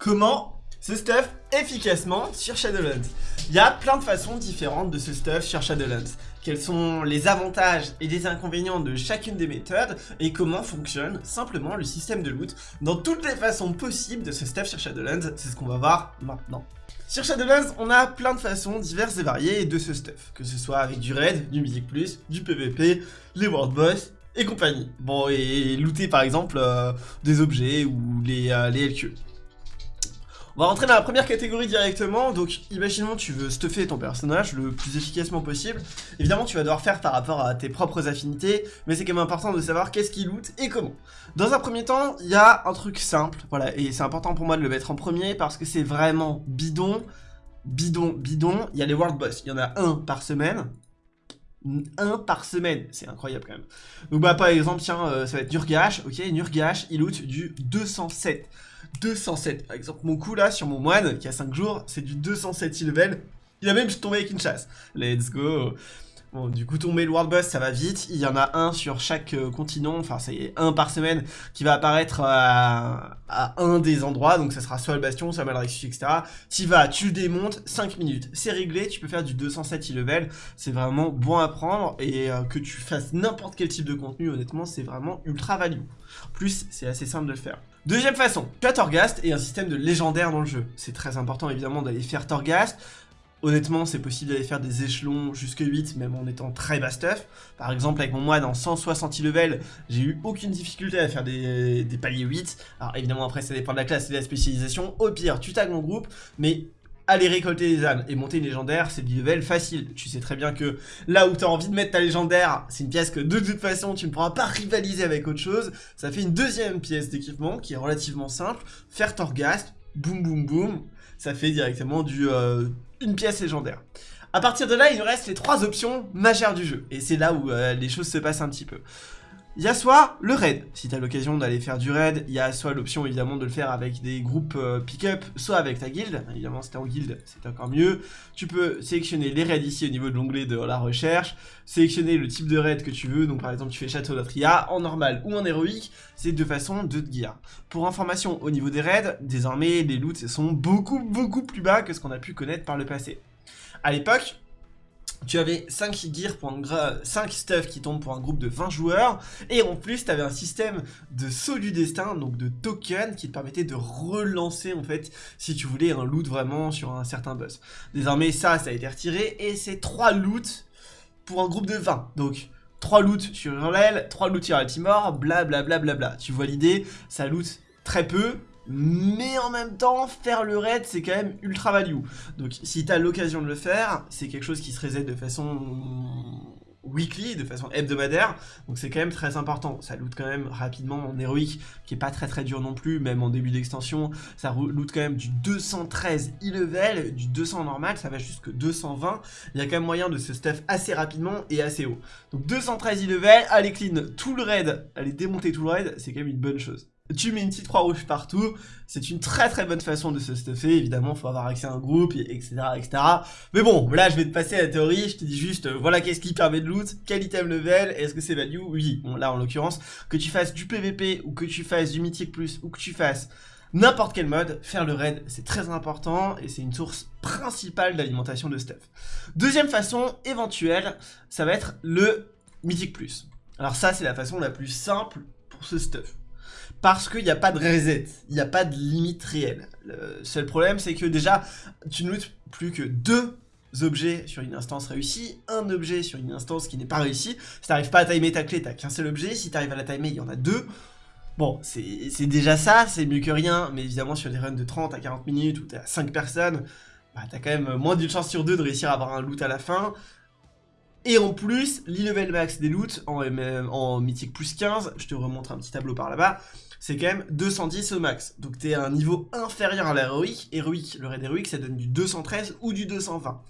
Comment ce stuff efficacement sur Shadowlands Il y a plein de façons différentes de ce stuff sur Shadowlands. Quels sont les avantages et les inconvénients de chacune des méthodes et comment fonctionne simplement le système de loot dans toutes les façons possibles de ce stuff sur Shadowlands, c'est ce qu'on va voir maintenant. Sur Shadowlands, on a plein de façons diverses et variées de ce stuff, que ce soit avec du raid, du Mythic Plus, du PVP, les World Boss et compagnie. Bon, et looter par exemple euh, des objets ou les, euh, les LQ. On va rentrer dans la première catégorie directement, donc imaginons tu veux stuffer ton personnage le plus efficacement possible. Évidemment tu vas devoir faire par rapport à tes propres affinités, mais c'est quand même important de savoir qu'est-ce qu'il loot et comment. Dans un premier temps, il y a un truc simple, voilà, et c'est important pour moi de le mettre en premier parce que c'est vraiment bidon, bidon, bidon. Il y a les World Boss, il y en a un par semaine, un par semaine, c'est incroyable quand même. Donc bah par exemple, tiens, euh, ça va être Nurgash, ok, Nurgash, il loot du 207. 207. Par exemple, mon coup là sur mon moine qui a 5 jours, c'est du 207 level. Il a même tombé avec une chasse. Let's go. Bon, du coup, tomber le World Boss, ça va vite. Il y en a un sur chaque euh, continent, enfin, c'est un par semaine qui va apparaître à, un des endroits. Donc, ça sera soit le Bastion, soit Malrexus, etc. Tu vas, tu démontes, 5 minutes. C'est réglé, tu peux faire du 207 level. C'est vraiment bon à prendre. Et euh, que tu fasses n'importe quel type de contenu, honnêtement, c'est vraiment ultra value. plus, c'est assez simple de le faire. Deuxième façon, tu as Torghast et un système de légendaire dans le jeu. C'est très important évidemment d'aller faire Torghast. Honnêtement, c'est possible d'aller faire des échelons jusque 8, même en étant très bas stuff. Par exemple, avec mon moine en 160 level, j'ai eu aucune difficulté à faire des, des, paliers 8. Alors évidemment, après, ça dépend de la classe et de la spécialisation. Au pire, tu tags mon groupe, mais aller récolter des âmes et monter une légendaire, c'est du level facile. Tu sais très bien que là où tu as envie de mettre ta légendaire, c'est une pièce que de toute façon tu ne pourras pas rivaliser avec autre chose. Ça fait une deuxième pièce d'équipement qui est relativement simple. Faire Torghast, boum boum boum, ça fait directement du euh, une pièce légendaire. A partir de là, il nous reste les trois options majeures du jeu. Et c'est là où euh, les choses se passent un petit peu. Il y a soit le raid, si tu as l'occasion d'aller faire du raid, il y a soit l'option évidemment de le faire avec des groupes euh, pick-up, soit avec ta guilde, évidemment si t'es en guilde c'est encore mieux. Tu peux sélectionner les raids ici au niveau de l'onglet de la recherche, sélectionner le type de raid que tu veux, donc par exemple tu fais Château d'Atria en normal ou en héroïque, c'est deux façons de te gear. Pour information, au niveau des raids, désormais les loots sont beaucoup beaucoup plus bas que ce qu'on a pu connaître par le passé. À l'époque, tu avais 5 gears pour un 5 stuff qui tombent pour un groupe de 20 joueurs et en plus tu avais un système de saut du destin donc de token qui te permettait de relancer en fait si tu voulais un loot vraiment sur un certain boss. Désormais ça ça a été retiré et c'est 3 loots pour un groupe de 20 donc 3 loots sur l'aile, 3 loots sur Altimore, blablabla bla, bla, bla. Tu vois l'idée, ça loot très peu, mais en même temps, faire le raid, c'est quand même ultra value. Donc si tu as l'occasion de le faire, c'est quelque chose qui se reset de façon weekly, de façon hebdomadaire, donc c'est quand même très important. Ça loot quand même rapidement en héroïque, qui est pas très très dur non plus, même en début d'extension, ça loot quand même du 213 e-level, du 200 normal, ça va jusque 220, il y a quand même moyen de se stuff assez rapidement et assez haut. Donc 213 e-level, aller clean tout le raid, aller démonter tout le raid, c'est quand même une bonne chose tu mets une petite croix rouge partout, c'est une très très bonne façon de se stuffer, évidemment faut avoir accès à un groupe, etc etc. Mais bon, là je vais te passer à la théorie, je te dis juste, euh, voilà qu'est-ce qui permet de loot, quel item level, est-ce que c'est value? Oui, bon là en l'occurrence, que tu fasses du PVP, ou que tu fasses du Mythic Plus, ou que tu fasses n'importe quel mode, faire le raid c'est très important, et c'est une source principale d'alimentation de stuff. Deuxième façon éventuelle, ça va être le Mythic Plus. Alors ça c'est la façon la plus simple pour ce stuff parce qu'il n'y a pas de reset, il n'y a pas de limite réelle. Le seul problème, c'est que déjà, tu ne lootes plus que deux objets sur une instance réussie, un objet sur une instance qui n'est pas réussie. Si t'arrives pas à timer ta clé, t'as qu'un seul objet. Si t'arrives à la timer, il y en a deux. Bon, c'est déjà ça, c'est mieux que rien, mais évidemment sur des runs de 30 à 40 minutes où t'as 5 personnes, bah t'as quand même moins d'une chance sur deux de réussir à avoir un loot à la fin. Et en plus, l'e-level max des loots en, mythique plus 15, je te remontre un petit tableau par là-bas, c'est quand même 210 au max. Donc t'es à un niveau inférieur à l'héroïque. Héroïque, le raid héroïque, ça donne du 213 ou du 220.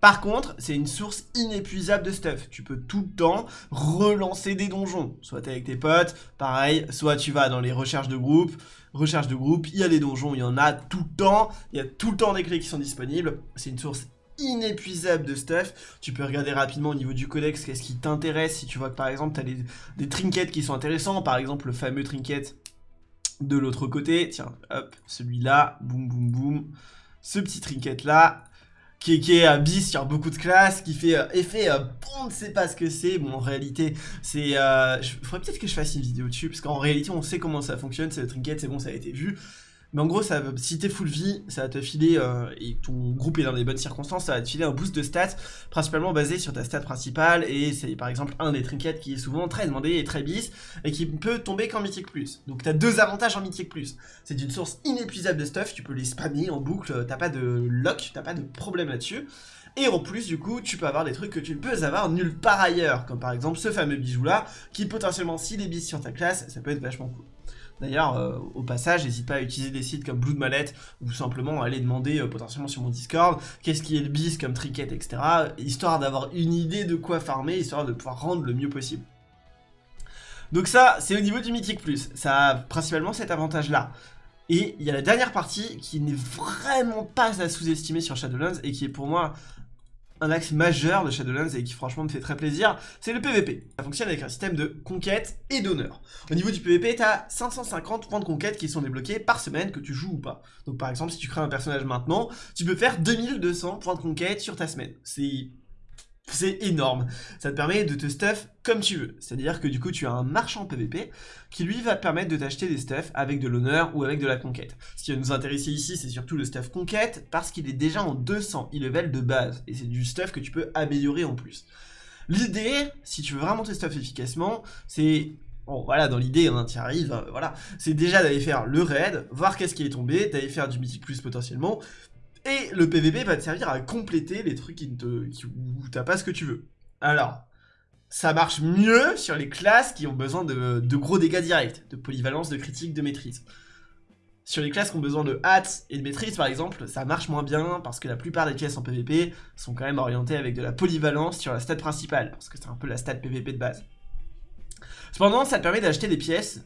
Par contre, c'est une source inépuisable de stuff. Tu peux tout le temps relancer des donjons. Soit t'es avec tes potes, pareil, soit tu vas dans les recherches de groupe. Recherche de groupe, il y a des donjons, il y en a tout le temps. Il y a tout le temps des clés qui sont disponibles. C'est une source inépuisable de stuff. Tu peux regarder rapidement au niveau du codex qu'est-ce qui t'intéresse. Si tu vois que par exemple tu as des, trinkets qui sont intéressants, par exemple le fameux trinket De l'autre côté, tiens, hop, celui-là, boum boum boum, ce petit trinket là, qui est, qui est un bis sur beaucoup de classes, qui fait euh, effet euh, on ne sait pas ce que c'est. Bon, en réalité, c'est. Euh, faudrait peut-être que je fasse une vidéo dessus, parce qu'en réalité, on sait comment ça fonctionne. C'est le trinket, c'est bon, ça a été vu. Mais en gros, ça, si t'es full vie, ça va te filer, euh, et ton groupe est dans les bonnes circonstances, ça va te filer un boost de stats, principalement basé sur ta stat principale, et c'est par exemple un des trinkets qui est souvent très demandé et très bis, et qui peut tomber qu'en Mythic Plus. Donc t'as deux avantages en Mythic Plus. C'est une source inépuisable de stuff, tu peux les spammer en boucle, t'as pas de lock, t'as pas de problème là-dessus. Et en plus, du coup, tu peux avoir des trucs que tu ne peux avoir nulle part ailleurs, comme par exemple ce fameux bijou là, qui potentiellement, s'il est bis sur ta classe, ça peut être vachement cool. D'ailleurs, euh, au passage, n'hésite pas à utiliser des sites comme Blue ou simplement aller demander euh, potentiellement sur mon Discord qu'est-ce qui est le bis comme trinket, etc. Histoire d'avoir une idée de quoi farmer, histoire de pouvoir rendre le mieux possible. Donc ça, c'est au niveau du Mythic Plus. Ça a principalement cet avantage-là. Et il y a la dernière partie qui n'est vraiment pas à sous-estimer sur Shadowlands et qui est pour moi un axe majeur de Shadowlands et qui franchement me fait très plaisir, c'est le PVP. Ça fonctionne avec un système de conquête et d'honneur. Au niveau du PVP, tu as 550 points de conquête qui sont débloqués par semaine que tu joues ou pas. Donc par exemple, si tu crées un personnage maintenant, tu peux faire 2200 points de conquête sur ta semaine. C'est c'est énorme. Ça te permet de te stuff comme tu veux. C'est-à-dire que du coup, tu as un marchand PVP qui lui va te permettre de t'acheter des stuffs avec de l'honneur ou avec de la conquête. Ce qui va nous intéresser ici, c'est surtout le stuff conquête parce qu'il est déjà en 200 e-level de base. Et c'est du stuff que tu peux améliorer en plus. L'idée, si tu veux vraiment te stuff efficacement, c'est Bon, voilà, dans l'idée, hein, tu arrives, hein, voilà. C'est déjà d'aller faire le raid, voir qu'est-ce qui est tombé, d'aller faire du mythic plus potentiellement, et le PVP va te servir à compléter les trucs qui te, où t'as pas ce que tu veux. Alors, ça marche mieux sur les classes qui ont besoin de, gros dégâts directs, de polyvalence, de critique, de maîtrise. Sur les classes qui ont besoin de hâte et de maîtrise, par exemple, ça marche moins bien parce que la plupart des pièces en PvP sont quand même orientées avec de la polyvalence sur la stat principale, parce que c'est un peu la stat PvP de base. Cependant, ça te permet d'acheter des pièces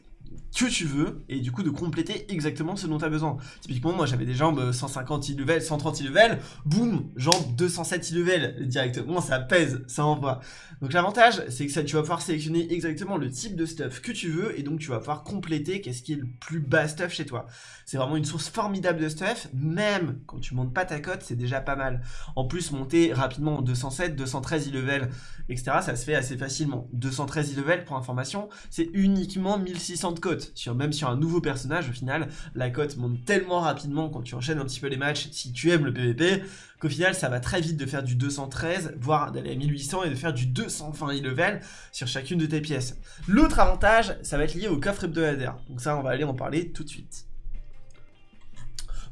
que tu veux et du coup de compléter exactement ce dont tu as besoin. Typiquement, moi j'avais des jambes 150 level, 130 level, boum, jambes 207 level directement, ça pèse, ça envoie. Donc l'avantage, c'est que ça, tu vas pouvoir sélectionner exactement le type de stuff que tu veux et donc tu vas pouvoir compléter qu'est-ce qui est le plus bas stuff chez toi. C'est vraiment une source formidable de stuff, même quand tu montes pas ta cote, c'est déjà pas mal. En plus, monter rapidement 207, 213 level, etc., ça se fait assez facilement. 213 level, pour information, c'est uniquement 1600 de cote. Même sur un nouveau personnage, au final, la cote monte tellement rapidement quand tu enchaînes un petit peu les matchs, si tu aimes le PvP, qu'au final, ça va très vite de faire du 213, voire d'aller à 1800 et de faire du 220 level sur chacune de tes pièces. L'autre avantage, ça va être lié au coffre hebdomadaire. Donc ça, on va aller en parler tout de suite.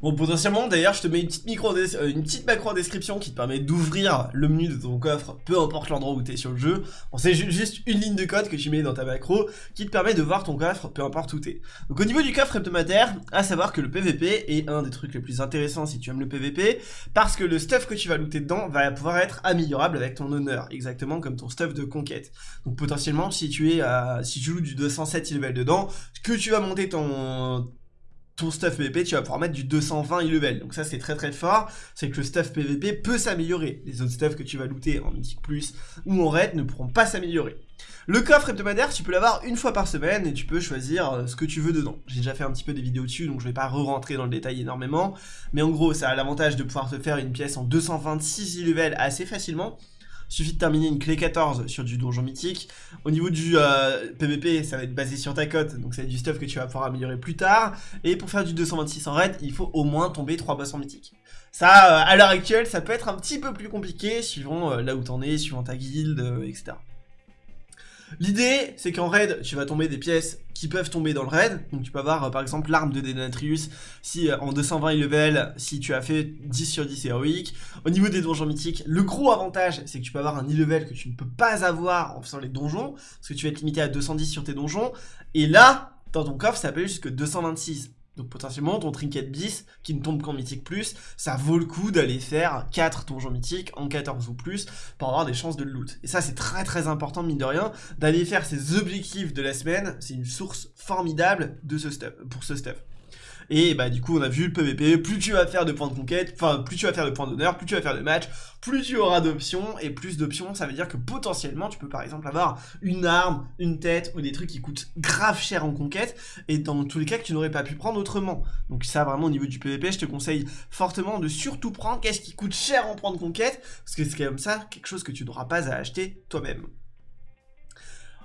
Bon, potentiellement, d'ailleurs, je te mets une petite, micro euh, une petite macro en description qui te permet d'ouvrir le menu de ton coffre, peu importe l'endroit où tu es sur le jeu. Bon, c'est juste une ligne de code que tu mets dans ta macro qui te permet de voir ton coffre, peu importe où tu es. Donc au niveau du coffre hebdomadaire, à savoir que le PVP est un des trucs les plus intéressants si tu aimes le PVP, parce que le stuff que tu vas looter dedans va pouvoir être améliorable avec ton honneur, exactement comme ton stuff de conquête. Donc potentiellement, si tu es à, si tu joues du 207 level dedans, que tu vas monter ton ton stuff PVP, tu vas pouvoir mettre du 220 level. Donc ça, c'est très très fort. C'est que le stuff PVP peut s'améliorer. Les autres stuff que tu vas looter en Mythic Plus ou en Raid ne pourront pas s'améliorer. Le coffre hebdomadaire, tu peux l'avoir une fois par semaine et tu peux choisir euh, ce que tu veux dedans. J'ai déjà fait un petit peu des vidéos dessus, donc je vais pas re-rentrer dans le détail énormément. Mais en gros, ça a l'avantage de pouvoir te faire une pièce en 226 level assez facilement suffit de terminer une clé 14 sur du donjon mythique. Au niveau du PVP, euh, ça va être basé sur ta cote, donc c'est du stuff que tu vas pouvoir améliorer plus tard. Et pour faire du 226 en raid, il faut au moins tomber 3 boss en mythique. Ça, euh, à l'heure actuelle, ça peut être un petit peu plus compliqué, suivant euh, là où t'en es, suivant ta guilde, etc. L'idée, c'est qu'en raid, tu vas tomber des pièces qui peuvent tomber dans le raid. Donc tu peux avoir, euh, par exemple, l'arme de Denatrius si euh, en 220 level, si tu as fait 10 sur 10 héroïque. Au niveau des donjons mythiques, le gros avantage, c'est que tu peux avoir un e-level que tu ne peux pas avoir en faisant les donjons, parce que tu vas être limité à 210 sur tes donjons. Et là, dans ton coffre, ça peut jusque 226. Donc potentiellement ton trinket bis qui ne tombe qu'en mythique plus, ça vaut le coup d'aller faire 4 donjons mythiques en 14 ou plus pour avoir des chances de loot. Et ça c'est très très important mine de rien, d'aller faire ces objectifs de la semaine, c'est une source formidable pour ce stuff. Et bah du coup on a vu le PVP, plus tu vas faire de points de conquête, enfin plus tu vas faire de points d'honneur, plus tu vas faire de matchs, plus tu auras d'options, et plus d'options ça veut dire que potentiellement tu peux par exemple avoir une arme, une tête, ou des trucs qui coûtent grave cher en conquête, et dans tous les cas que tu n'aurais pas pu prendre autrement. Donc ça vraiment au niveau du PVP je te conseille fortement de surtout prendre qu'est-ce qui coûte cher en de conquête, parce que c'est comme ça quelque chose que tu n'auras pas à acheter toi-même.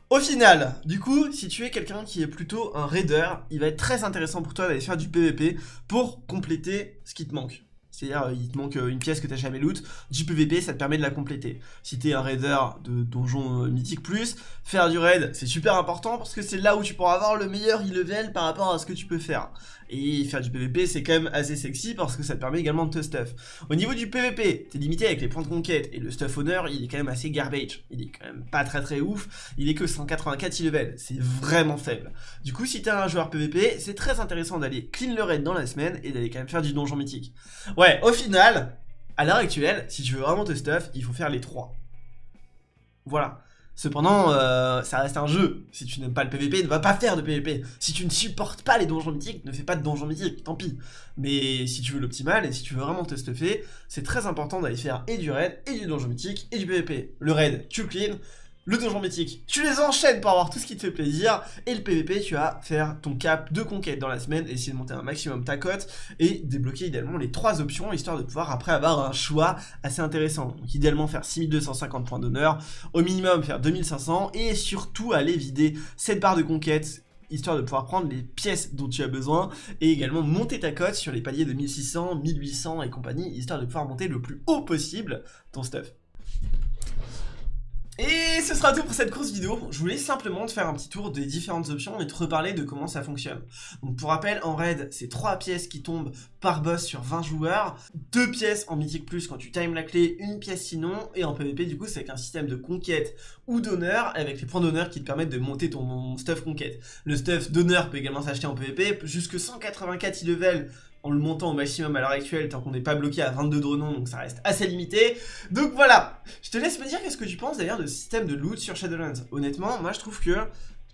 Au final, du coup, si tu es quelqu'un qui est plutôt un raider, il va être très intéressant pour toi d'aller faire du PVP pour compléter ce qui te manque. C'est-à-dire, euh, il te manque euh, une pièce que tu n'as jamais loot, du PVP, ça te permet de la compléter. Si tu es un raider de donjon euh, mythique plus, faire du raid, c'est super important parce que c'est là où tu pourras avoir le meilleur e-level par rapport à ce que tu peux faire. Et faire du PVP, c'est quand même assez sexy parce que ça te permet également de te stuff. Au niveau du PVP, t'es limité avec les points de conquête et le stuff honneur, il est quand même assez garbage. Il est quand même pas très très ouf. Il est que 184 e-level. C'est vraiment faible. Du coup, si t'es un joueur PVP, c'est très intéressant d'aller clean le raid dans la semaine et d'aller quand même faire du donjon mythique. Ouais, au final, à l'heure actuelle, si tu veux vraiment te stuff, il faut faire les trois. Voilà. Cependant, euh, ça reste un jeu. Si tu n'aimes pas le PVP, ne va pas faire de PVP. Si tu ne supportes pas les donjons mythiques, ne fais pas de donjons mythiques, tant pis. Mais si tu veux l'optimal et si tu veux vraiment te stuffer, c'est très important d'aller faire et du raid, et du donjon mythique, et du PVP. Le raid, tu le clean, le donjon mythique, tu les enchaînes pour avoir tout ce qui te fait plaisir, et le PVP, tu vas faire ton cap de conquête dans la semaine, essayer de monter un maximum ta cote, et débloquer idéalement les trois options, histoire de pouvoir après avoir un choix assez intéressant. Donc idéalement faire 6250 points d'honneur, au minimum faire 2500, et surtout aller vider cette barre de conquête histoire de pouvoir prendre les pièces dont tu as besoin. Et également monter ta cote sur les paliers de 1600, 1800 et compagnie histoire de pouvoir monter le plus haut possible ton stuff. Ce sera tout pour cette course vidéo. Je voulais simplement te faire un petit tour des différentes options et te reparler de comment ça fonctionne. Pour rappel, en raid, c'est 3 pièces qui tombent par boss sur 20 joueurs, 2 pièces en mythique plus quand tu times la clé, une pièce sinon, et en PvP du coup c'est avec un système de conquête ou d'honneur avec les points d'honneur qui te permettent de monter ton stuff conquête. Le stuff d'honneur peut également s'acheter en PvP, jusque 184 level en le montant au maximum à l'heure actuelle tant qu'on n'est pas bloqué à 22 dronons donc ça reste assez limité. Donc voilà, je te laisse me dire qu'est-ce que tu penses d'ailleurs de ce système de loot sur Shadowlands. Honnêtement, moi je trouve que,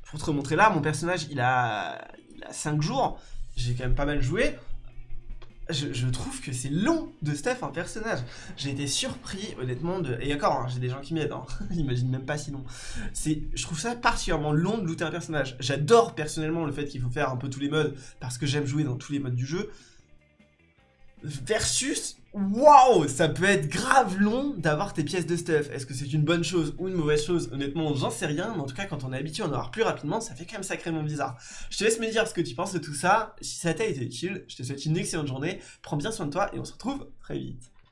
pour te remontrer là, mon personnage il a, il a 5 jours, j'ai quand même pas mal joué. Je, trouve que c'est long de Steph un personnage. J'ai été surpris, honnêtement, de... Et encore, hein, j'ai des gens qui m'aident, hein. même pas sinon. Je trouve ça particulièrement long de looter un personnage. J'adore personnellement le fait qu'il faut faire un peu tous les modes, parce que j'aime jouer dans tous les modes du jeu versus Waouh Ça peut être grave long d'avoir tes pièces de stuff. Est-ce que c'est une bonne chose ou une mauvaise chose? Honnêtement, j'en sais rien, mais en tout cas, quand on est habitué à en avoir plus rapidement, ça fait quand même sacrément bizarre. Je te laisse me dire ce que tu penses de tout ça. Si ça t'a été utile, je te souhaite une excellente journée. Prends bien soin de toi et on se retrouve très vite.